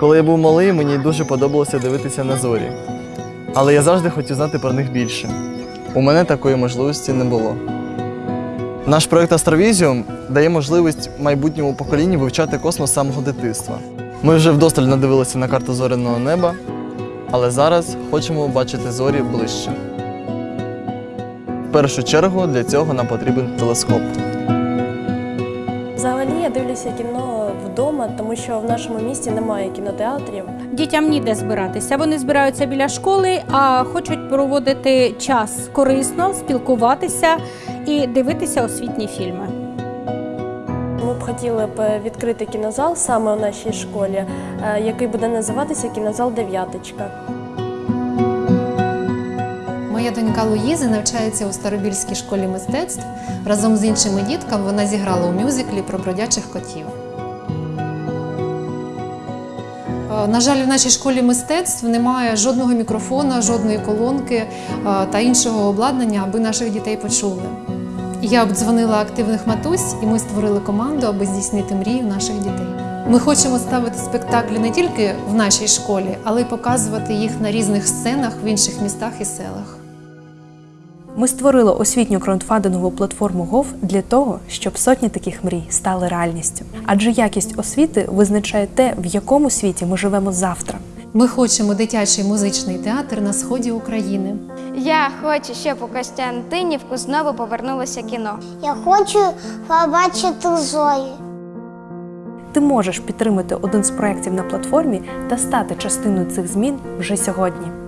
Коли я був малий, мені дуже подобалося дивитися на зорі. Але я завжди хотів знати про них більше. У мене такої можливості не було. Наш проект Астровізіум дає можливість майбутньому поколінню вивчати космос самого дитинства. Ми вже вдосталь надивилися на карту зоряного неба, але зараз хочемо бачити зорі ближче. В першу чергу для цього нам потрібен телескоп. Я дивлюся кіно вдома, тому що в нашому місті немає кінотеатрів. Дітям ніде збиратися. Вони збираються біля школи, а хочуть проводити час корисно, спілкуватися і дивитися освітні фільми. Ми б хотіли б відкрити кінозал саме у нашій школі, е, який буде називатися кінозал Дев'яточка. Моя донька Луїза навчається у Старобільській школі мистецтв. Разом з іншими дітками вона зіграла у мюзиклі про бродячих котів. Е, На жаль, в нашій школі мистецтв немає жодного мікрофона, жодної колонки е, та іншого обладнання, аби наших дітей почули. Я обдзвонила активних матусь, і ми створили команду, аби здійснити мрію наших дітей. Ми хочемо ставити спектаклі не тільки в нашій школі, але й показувати їх на різних сценах в інших містах і селах. Ми створили освітню краундфандингову платформу GOV для того, щоб сотні таких мрій стали реальністю. Адже якість освіти визначає те, в якому світі ми живемо завтра. Ми хочемо дитячий музичний театр на сході України. Я хочу, щоб у Костянтинівку знову повернулося кіно. Я хочу побачити зорі. Ти можеш підтримати один з проєктів на платформі та стати частиною цих змін вже сьогодні.